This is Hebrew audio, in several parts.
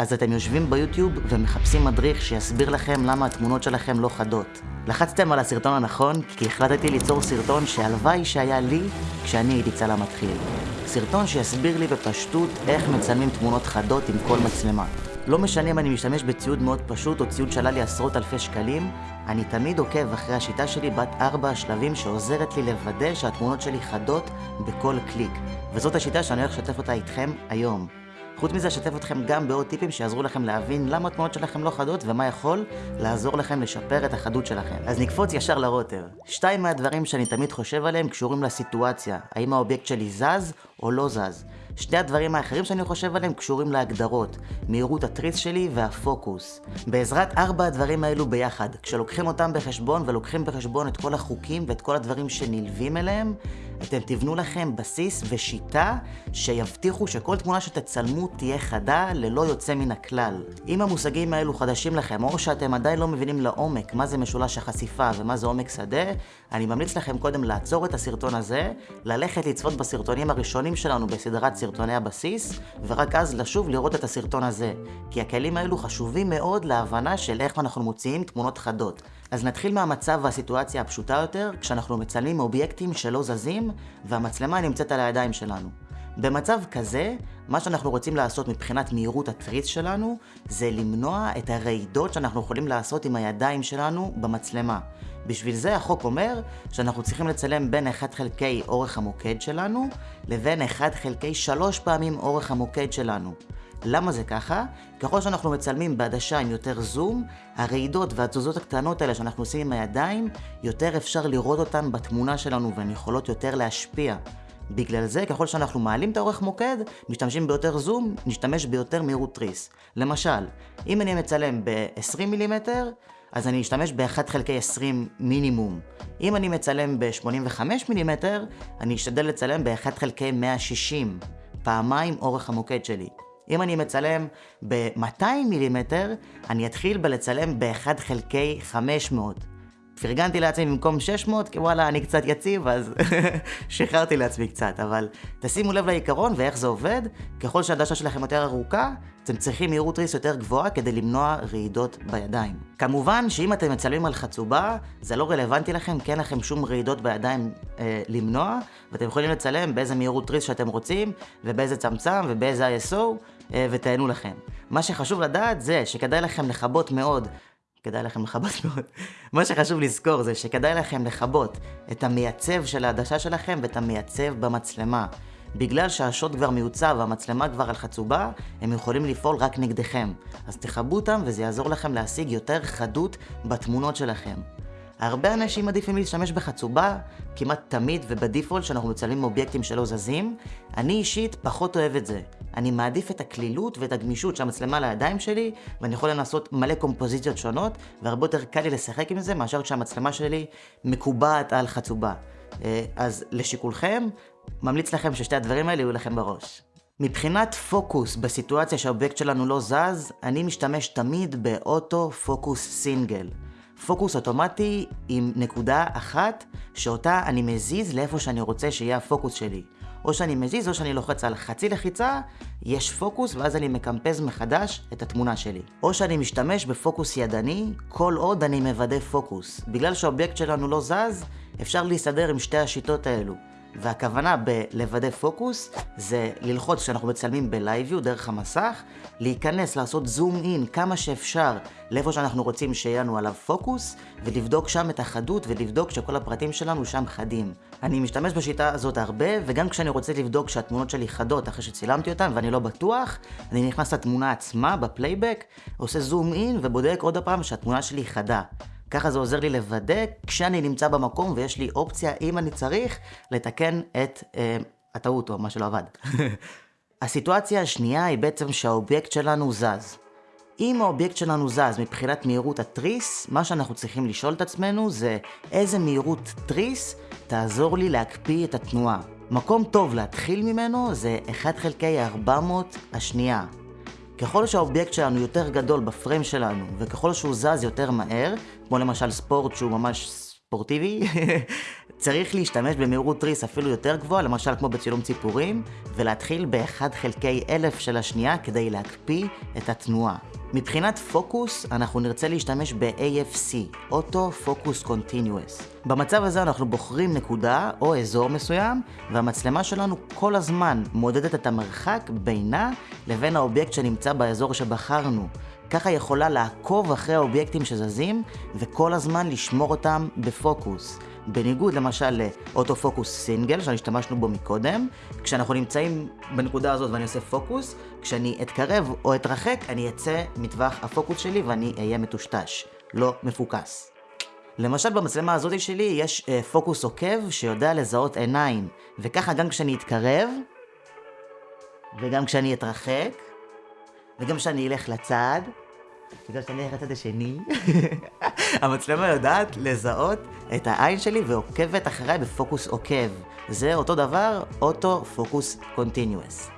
אז אתם יושבים ביוטיוב ומחפשים מדריך שיסביר לכם למה התמונות שלכם לא חדות. לחצתם על הסרטון הנכון, כי החלטתי ליצור סרטון שהלוואי שהיה לי כשאני הייתי צלם מתחיל. סרטון שיסביר לי בפשטות איך מצלמים תמונות חדות עם כל מצלמה. לא משנה אם אני משתמש בציוד מאוד פשוט או ציוד שעלה לי עשרות אלפי שקלים, אני תמיד עוקב אחרי השיטה שלי בת ארבע השלבים שעוזרת לי לוודא שהתמונות שלי חדות בכל קליק. וזאת השיטה שאני הולך לשתף אותה איתכם היום. חוץ מזה אשתף אתכם גם בעוד טיפים שיעזרו לכם להבין למה התמונות שלכם לא חדות ומה יכול לעזור לכם לשפר את החדות שלכם. אז נקפוץ ישר לרוטר. שתיים מהדברים שאני תמיד חושב עליהם קשורים לסיטואציה, האם האובייקט שלי זז או לא זז. שני הדברים האחרים שאני חושב עליהם קשורים להגדרות, מהירות התריס שלי והפוקוס. בעזרת ארבע הדברים האלו ביחד, כשלוקחים אותם בחשבון ולוקחים בחשבון את כל החוקים ואת כל הדברים שנלווים אליהם, אתם תבנו לכם בסיס ושיטה שיבטיחו שכל תמונה שתצלמו תהיה חדה ללא יוצא מן הכלל. אם המושגים האלו חדשים לכם, או שאתם עדיין לא מבינים לעומק מה זה משולש החשיפה ומה זה עומק שדה, אני ממליץ לכם קודם לעצור את הסרטון הזה, ללכת לצפות בסרטונים הראשונים שלנו בסדרת סרטוני הבסיס, ורק אז לשוב לראות את הסרטון הזה. כי הכלים האלו חשובים מאוד להבנה של איך אנחנו מוציאים תמונות חדות. אז נתחיל מהמצב והסיטואציה הפשוטה יותר, כשאנחנו מצלמים אובייקטים שלא זזים, והמצלמה נמצאת על הידיים שלנו. במצב כזה, מה שאנחנו רוצים לעשות מבחינת מהירות התריס שלנו, זה למנוע את הרעידות שאנחנו יכולים לעשות עם הידיים שלנו במצלמה. בשביל זה החוק אומר שאנחנו צריכים לצלם בין 1 חלקי אורך המוקד שלנו, לבין 1 חלקי 3 פעמים אורך המוקד שלנו. למה זה ככה? ככל שאנחנו מצלמים בעדשה עם יותר זום, הרעידות והתזוזות הקטנות האלה שאנחנו עושים עם הידיים, יותר אפשר לראות אותן בתמונה שלנו והן יכולות יותר להשפיע. בגלל זה, ככל שאנחנו מעלים את האורך מוקד, משתמשים ביותר זום, נשתמש ביותר מהירות תריס. למשל, אם אני מצלם ב-20 מילימטר, אז אני אשתמש ב-1 חלקי 20 מינימום. אם אני מצלם ב-85 מילימטר, אני אשתדל לצלם ב-1 חלקי 160, פעמיים אורך המוקד שלי. אם אני מצלם ב-200 מילימטר, אני אתחיל בלצלם ב-1 חלקי 500. פרגנתי לעצמי במקום 600, כי וואלה, אני קצת יציב, אז שחררתי לעצמי קצת. אבל תשימו לב לעיקרון ואיך זה עובד, ככל שהדשה שלכם יותר ארוכה, אתם צריכים מהירות ריס יותר גבוהה כדי למנוע רעידות בידיים. כמובן שאם אתם מצלמים על חצובה, זה לא רלוונטי לכם, כי אין לכם שום רעידות בידיים אה, למנוע, ואתם יכולים לצלם באיזה מהירות ריס שאתם רוצים, ובאיזה צמצם, ובאיזה ISO, אה, ותהנו לכם. מה שחשוב לדעת זה שכדאי לכם לכבות מאוד כדאי לכם לכבות מאוד. מה שחשוב לזכור זה שכדאי לכם לכבות את המייצב של העדשה שלכם ואת המייצב במצלמה. בגלל שהשוט כבר מיוצב והמצלמה כבר על חצובה, הם יכולים לפעול רק נגדכם. אז תכבו אותם וזה יעזור לכם להשיג יותר חדות בתמונות שלכם. הרבה אנשים עדיפים להשתמש בחצובה, כמעט תמיד ובדיפולט שאנחנו מצלמים אובייקטים שלא זזים. אני אישית פחות אוהב את זה. אני מעדיף את הקלילות ואת הגמישות של המצלמה לידיים שלי, ואני יכול לנסות מלא קומפוזיציות שונות, והרבה יותר קל לי לשחק עם זה מאשר כשהמצלמה שלי מקובעת על חצובה. אה, אז לשיקולכם, ממליץ לכם ששתי הדברים האלה יהיו לכם בראש. מבחינת פוקוס בסיטואציה שהאובייקט שלנו לא זז, אני משתמש תמיד באוטו פוקוס סינגל. פוקוס אוטומטי עם נקודה אחת שאותה אני מזיז לאיפה שאני רוצה שיהיה הפוקוס שלי. או שאני מזיז או שאני לוחץ על חצי לחיצה, יש פוקוס ואז אני מקמפז מחדש את התמונה שלי. או שאני משתמש בפוקוס ידני, כל עוד אני מוודא פוקוס. בגלל שהאובייקט שלנו לא זז, אפשר להסתדר עם שתי השיטות האלו. והכוונה בלוודא פוקוס זה ללחוץ כשאנחנו מצלמים ב live view דרך המסך, להיכנס, לעשות zoom in כמה שאפשר לאיפה שאנחנו רוצים שיהיה לנו עליו פוקוס, ולבדוק שם את החדות ולבדוק שכל הפרטים שלנו שם חדים. אני משתמש בשיטה הזאת הרבה, וגם כשאני רוצה לבדוק שהתמונות שלי חדות אחרי שצילמתי אותן ואני לא בטוח, אני נכנס לתמונה עצמה ב playback, עושה zoom in ובודק עוד הפעם שהתמונה שלי חדה. ככה זה עוזר לי לוודא כשאני נמצא במקום ויש לי אופציה, אם אני צריך, לתקן את אה, הטעות או מה שלא עבד. הסיטואציה השנייה היא בעצם שהאובייקט שלנו זז. אם האובייקט שלנו זז מבחינת מהירות התריס, מה שאנחנו צריכים לשאול את עצמנו זה איזה מהירות תריס תעזור לי להקפיא את התנועה. מקום טוב להתחיל ממנו זה 1 חלקי 400 השנייה. ככל שהאובייקט שלנו יותר גדול בפריים שלנו, וככל שהוא זז יותר מהר, כמו למשל ספורט שהוא ממש ספורטיבי, צריך להשתמש במהירות תריס אפילו יותר גבוהה, למשל כמו בצילום ציפורים, ולהתחיל ב-1 חלקי אלף של השנייה כדי להקפיא את התנועה. מבחינת פוקוס, אנחנו נרצה להשתמש ב-AFC, Auto Focus Continuous. במצב הזה אנחנו בוחרים נקודה או אזור מסוים, והמצלמה שלנו כל הזמן מודדת את המרחק בינה לבין האובייקט שנמצא באזור שבחרנו. ככה יכולה לעקוב אחרי האובייקטים שזזים, וכל הזמן לשמור אותם בפוקוס. בניגוד למשל לאוטו-פוקוס סינגל, שהשתמשנו בו מקודם, כשאנחנו נמצאים בנקודה הזאת ואני עושה פוקוס, כשאני אתקרב או אתרחק, אני אצא מטווח הפוקוס שלי ואני אהיה מטושטש, לא מפוקס. למשל במצלמה הזאת שלי יש אה, פוקוס עוקב שיודע לזהות עיניים, וככה גם כשאני אתקרב, וגם כשאני אתרחק, וגם כשאני אלך לצד, וגם כשאני אלך לצד השני, המצלמה יודעת לזהות את העין שלי ועוקבת אחריי בפוקוס עוקב. זה אותו דבר, auto focus continuous.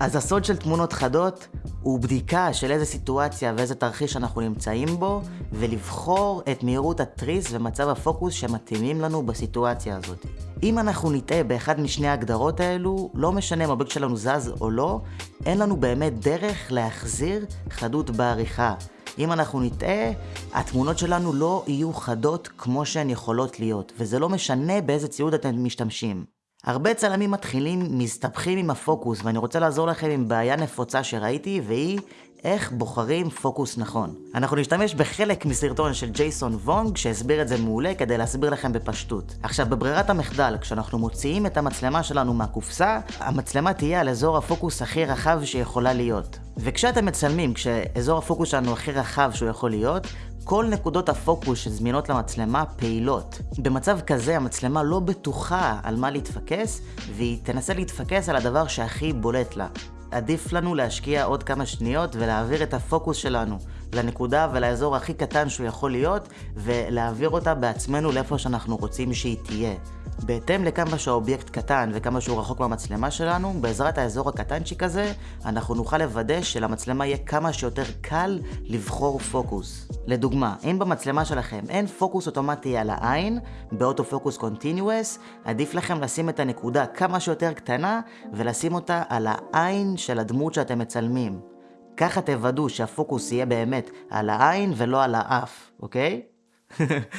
אז הסוד של תמונות חדות הוא בדיקה של איזה סיטואציה ואיזה תרחיש אנחנו נמצאים בו, ולבחור את מהירות התריס ומצב הפוקוס שמתאימים לנו בסיטואציה הזאת. אם אנחנו נטעה באחד משני ההגדרות האלו, לא משנה אם האובייקט שלנו זז או לא, אין לנו באמת דרך להחזיר חדות בעריכה. אם אנחנו נטעה, התמונות שלנו לא יהיו חדות כמו שהן יכולות להיות, וזה לא משנה באיזה ציוד אתם משתמשים. הרבה צלמים מתחילים מסתבכים עם הפוקוס, ואני רוצה לעזור לכם עם בעיה נפוצה שראיתי, והיא איך בוחרים פוקוס נכון. אנחנו נשתמש בחלק מסרטון של ג'ייסון וונג שהסביר את זה מעולה כדי להסביר לכם בפשטות. עכשיו, בברירת המחדל, כשאנחנו מוציאים את המצלמה שלנו מהקופסה, המצלמה תהיה על אזור הפוקוס הכי רחב שיכולה להיות. וכשאתם מצלמים, כשאזור הפוקוס שלנו הכי רחב שהוא יכול להיות, כל נקודות הפוקוס שזמינות למצלמה פעילות. במצב כזה המצלמה לא בטוחה על מה להתפקס, והיא תנסה להתפקס על הדבר שהכי בולט לה. עדיף לנו להשקיע עוד כמה שניות ולהעביר את הפוקוס שלנו לנקודה ולאזור הכי קטן שהוא יכול להיות, ולהעביר אותה בעצמנו לאיפה שאנחנו רוצים שהיא תהיה. בהתאם לכמה שהאובייקט קטן וכמה שהוא רחוק מהמצלמה שלנו, בעזרת האזור הקטנצ'יק הזה, אנחנו נוכל לוודא שלמצלמה יהיה כמה שיותר קל לבחור פוקוס. לדוגמה, אם במצלמה שלכם אין פוקוס אוטומטי על העין, ב auto focus continuous, עדיף לכם לשים את הנקודה כמה שיותר קטנה, ולשים אותה על העין של הדמות שאתם מצלמים. ככה תוודאו שהפוקוס יהיה באמת על העין ולא על האף, אוקיי?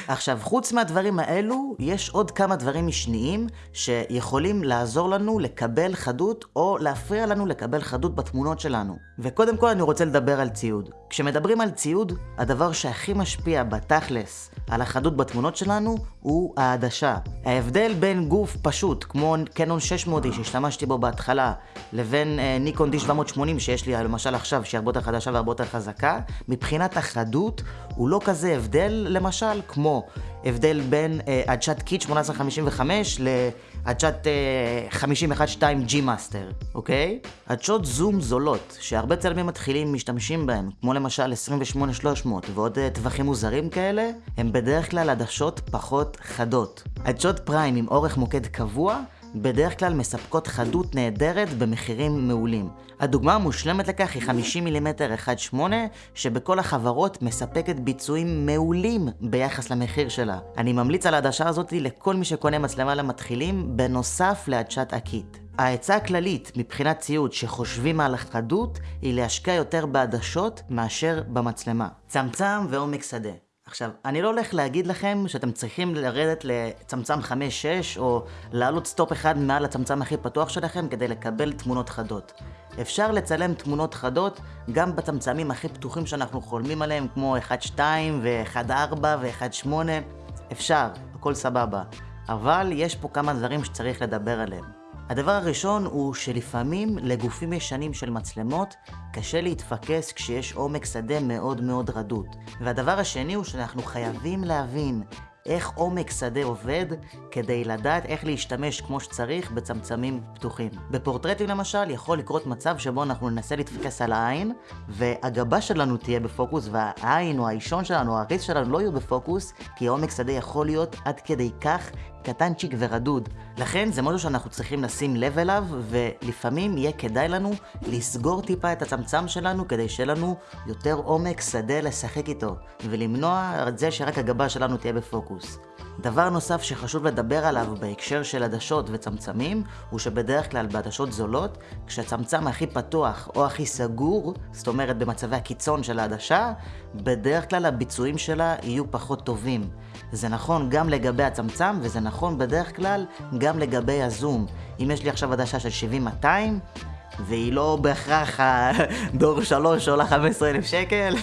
עכשיו, חוץ מהדברים האלו, יש עוד כמה דברים משניים שיכולים לעזור לנו לקבל חדות או להפריע לנו לקבל חדות בתמונות שלנו. וקודם כל אני רוצה לדבר על ציוד. כשמדברים על ציוד, הדבר שהכי משפיע בתכלס על החדות בתמונות שלנו הוא העדשה. ההבדל בין גוף פשוט, כמו קנון 600 שהשתמשתי בו בהתחלה, לבין אה, ניקון D780 שיש לי למשל עכשיו, שהיא הרבה יותר חדשה והרבה יותר חזקה, מבחינת החדות הוא לא כזה הבדל למשל כמו הבדל בין אה, עדשת קיט 1855 לעדשת אה, 512 G Master, אוקיי? עדשות זום זולות, שהרבה צלמים מתחילים משתמשים בהם, כמו למשל 28300 ועוד אה, טווחים מוזרים כאלה, הם בדרך כלל עדשות פחות חדות. עדשות פריים עם אורך מוקד קבוע, בדרך כלל מספקות חדות נהדרת במחירים מעולים. הדוגמה המושלמת לכך היא 50 מילימטר 1.8, שבכל החברות מספקת ביצועים מעולים ביחס למחיר שלה. אני ממליץ על העדשה הזאת לכל מי שקונה מצלמה למתחילים, בנוסף לעדשת עקית. העצה הכללית מבחינת ציוד שחושבים על החדות, היא להשקיע יותר בעדשות מאשר במצלמה. צמצם ועומק שדה. עכשיו, אני לא הולך להגיד לכם שאתם צריכים לרדת לצמצם 5-6 או לעלות סטופ אחד מעל הצמצם הכי פתוח שלכם כדי לקבל תמונות חדות. אפשר לצלם תמונות חדות גם בצמצמים הכי פתוחים שאנחנו חולמים עליהם כמו 1-2 ו-1-4 ו-1-8. אפשר, הכל סבבה. אבל יש פה כמה דברים שצריך לדבר עליהם. הדבר הראשון הוא שלפעמים לגופים ישנים של מצלמות קשה להתפקס כשיש עומק שדה מאוד מאוד רדוד. והדבר השני הוא שאנחנו חייבים להבין איך עומק שדה עובד כדי לדעת איך להשתמש כמו שצריך בצמצמים פתוחים. בפורטרטים למשל יכול לקרות מצב שבו אנחנו ננסה להתפקס על העין והגבה שלנו תהיה בפוקוס והעין או האישון שלנו או הריס שלנו לא יהיו בפוקוס כי העומק שדה יכול להיות עד כדי כך קטנצ'יק ורדוד. לכן זה משהו שאנחנו צריכים לשים לב אליו, ולפעמים יהיה כדאי לנו לסגור טיפה את הצמצם שלנו, כדי שיהיה לנו יותר עומק שדה לשחק איתו, ולמנוע את זה שרק הגבה שלנו תהיה בפוקוס. דבר נוסף שחשוב לדבר עליו בהקשר של עדשות וצמצמים, הוא שבדרך כלל בעדשות זולות, כשהצמצם הכי פתוח או הכי סגור, זאת אומרת במצבי הקיצון של העדשה, בדרך כלל הביצועים שלה יהיו פחות טובים. זה נכון גם לגבי הצמצם, וזה נכון בדרך כלל גם לגבי הזום. אם יש לי עכשיו עדשה של 70-200, והיא לא בהכרח הדור 3 שעולה 15,000 שקל,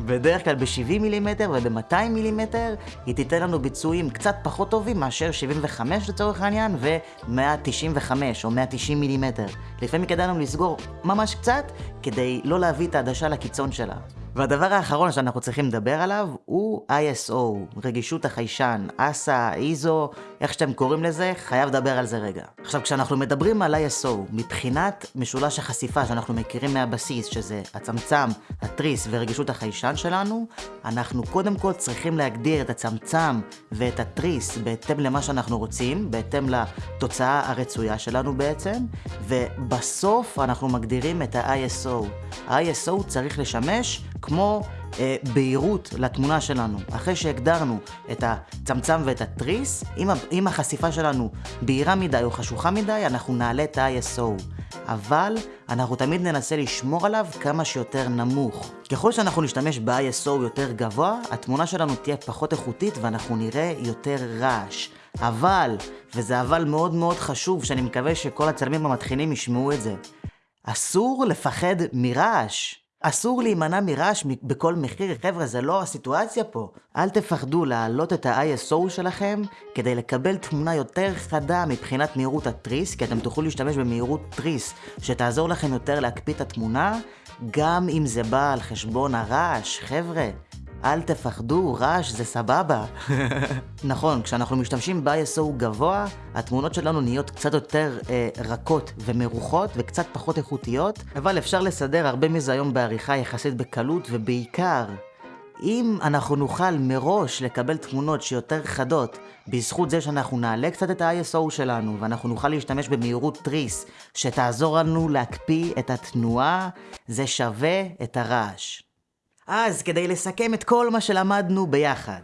בדרך כלל ב-70 מילימטר וב-200 מילימטר היא תיתן לנו ביצועים קצת פחות טובים מאשר 75 לצורך העניין ו-195 או 190 מילימטר. לפעמים כדאי לנו לסגור ממש קצת כדי לא להביא את העדשה לקיצון שלה. והדבר האחרון שאנחנו צריכים לדבר עליו הוא ISO, רגישות החיישן, אסה, איזו, איך שאתם קוראים לזה, חייב לדבר על זה רגע. עכשיו, כשאנחנו מדברים על ISO, מבחינת משולש החשיפה שאנחנו מכירים מהבסיס, שזה הצמצם, התריס ורגישות החיישן שלנו, אנחנו קודם כל צריכים להגדיר את הצמצם ואת התריס בהתאם למה שאנחנו רוצים, בהתאם לתוצאה הרצויה שלנו בעצם, ובסוף אנחנו מגדירים את ה-ISO. ה-ISO צריך לשמש כמו אה, בהירות לתמונה שלנו. אחרי שהגדרנו את הצמצם ואת התריס, אם, אם החשיפה שלנו בהירה מדי או חשוכה מדי, אנחנו נעלה את ה-ISO. אבל אנחנו תמיד ננסה לשמור עליו כמה שיותר נמוך. ככל שאנחנו נשתמש ב-ISO יותר גבוה, התמונה שלנו תהיה פחות איכותית ואנחנו נראה יותר רעש. אבל, וזה אבל מאוד מאוד חשוב, שאני מקווה שכל הצלמים המתחילים ישמעו את זה, אסור לפחד מרעש. אסור להימנע מרעש בכל מחיר, חבר'ה, זה לא הסיטואציה פה. אל תפחדו להעלות את ה-ISO שלכם כדי לקבל תמונה יותר חדה מבחינת מהירות התריס, כי אתם תוכלו להשתמש במהירות תריס שתעזור לכם יותר להקפיא את התמונה, גם אם זה בא על חשבון הרעש, חבר'ה. אל תפחדו, רעש זה סבבה. נכון, כשאנחנו משתמשים ב-ISO גבוה, התמונות שלנו נהיות קצת יותר אה, רכות ומרוחות וקצת פחות איכותיות, אבל אפשר לסדר הרבה מזה היום בעריכה יחסית בקלות, ובעיקר, אם אנחנו נוכל מראש לקבל תמונות שיותר חדות, בזכות זה שאנחנו נעלה קצת את ה-ISO שלנו, ואנחנו נוכל להשתמש במהירות תריס, שתעזור לנו להקפיא את התנועה, זה שווה את הרעש. אז כדי לסכם את כל מה שלמדנו ביחד,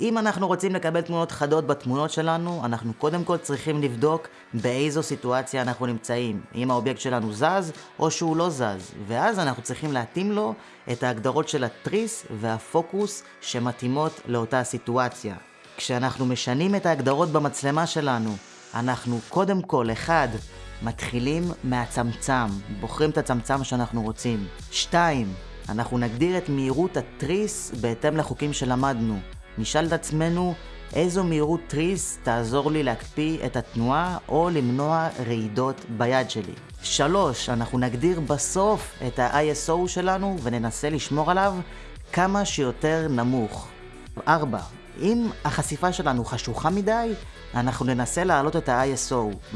אם אנחנו רוצים לקבל תמונות חדות בתמונות שלנו, אנחנו קודם כל צריכים לבדוק באיזו סיטואציה אנחנו נמצאים. אם האובייקט שלנו זז או שהוא לא זז, ואז אנחנו צריכים להתאים לו את ההגדרות של התריס והפוקוס שמתאימות לאותה סיטואציה. כשאנחנו משנים את ההגדרות במצלמה שלנו, אנחנו קודם כל, אחד, מתחילים מהצמצם, בוחרים את הצמצם שאנחנו רוצים. שתיים, אנחנו נגדיר את מהירות התריס בהתאם לחוקים שלמדנו. נשאל את עצמנו איזו מהירות תריס תעזור לי להקפיא את התנועה או למנוע רעידות ביד שלי. שלוש, אנחנו נגדיר בסוף את ה-ISO שלנו וננסה לשמור עליו כמה שיותר נמוך. ארבע, אם החשיפה שלנו חשוכה מדי, אנחנו ננסה להעלות את ה-ISO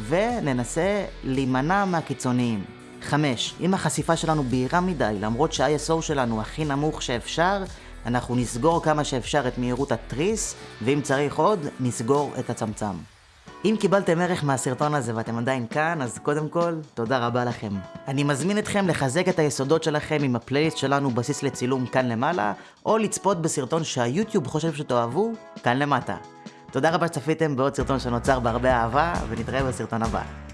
וננסה להימנע מהקיצוניים. 5. אם החשיפה שלנו בהירה מדי, למרות שה-ISO שלנו הכי נמוך שאפשר, אנחנו נסגור כמה שאפשר את מהירות התריס, ואם צריך עוד, נסגור את הצמצם. אם קיבלתם ערך מהסרטון הזה ואתם עדיין כאן, אז קודם כל, תודה רבה לכם. אני מזמין אתכם לחזק את היסודות שלכם עם הפלייליסט שלנו בסיס לצילום כאן למעלה, או לצפות בסרטון שהיוטיוב חושב שתאהבו, כאן למטה. תודה רבה שצפיתם בעוד סרטון שנוצר בהרבה אהבה, ונתראה בסרטון הבא.